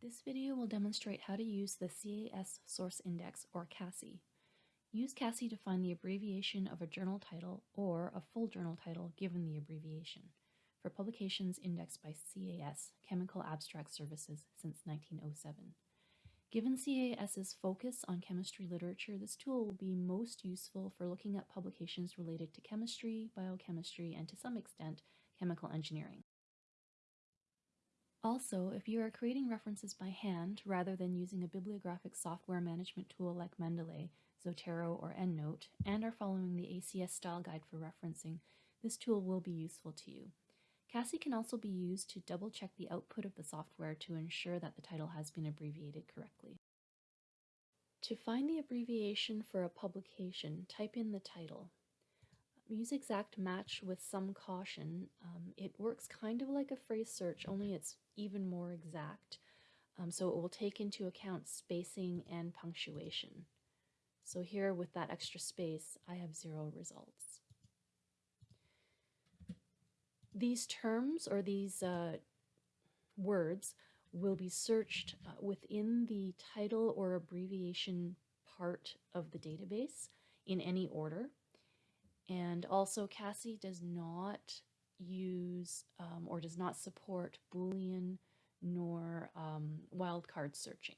This video will demonstrate how to use the CAS Source Index, or CASI. Use CASI to find the abbreviation of a journal title or a full journal title given the abbreviation for publications indexed by CAS, Chemical Abstract Services, since 1907. Given CAS's focus on chemistry literature, this tool will be most useful for looking at publications related to chemistry, biochemistry, and to some extent, chemical engineering. Also, if you are creating references by hand rather than using a bibliographic software management tool like Mendeley, Zotero, or EndNote, and are following the ACS style guide for referencing, this tool will be useful to you. CASI can also be used to double check the output of the software to ensure that the title has been abbreviated correctly. To find the abbreviation for a publication, type in the title. Use exact match with some caution. Um, it works kind of like a phrase search, only it's even more exact. Um, so it will take into account spacing and punctuation. So here with that extra space, I have zero results. These terms or these uh, words will be searched uh, within the title or abbreviation part of the database in any order. And also CASI does not use um, or does not support Boolean nor um, wildcard searching.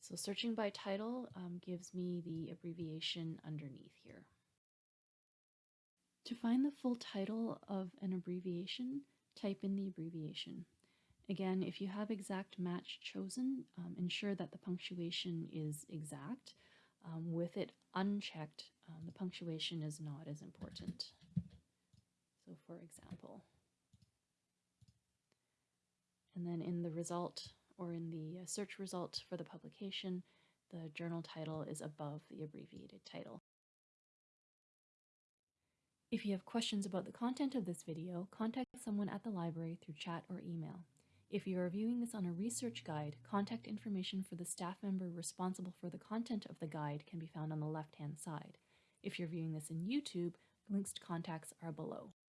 So searching by title um, gives me the abbreviation underneath here. To find the full title of an abbreviation, type in the abbreviation. Again, if you have exact match chosen, um, ensure that the punctuation is exact. Um, with it unchecked, um, the punctuation is not as important. So for example, and then in the result or in the uh, search result for the publication, the journal title is above the abbreviated title. If you have questions about the content of this video, contact someone at the library through chat or email. If you are viewing this on a research guide, contact information for the staff member responsible for the content of the guide can be found on the left-hand side. If you're viewing this in YouTube, links to contacts are below.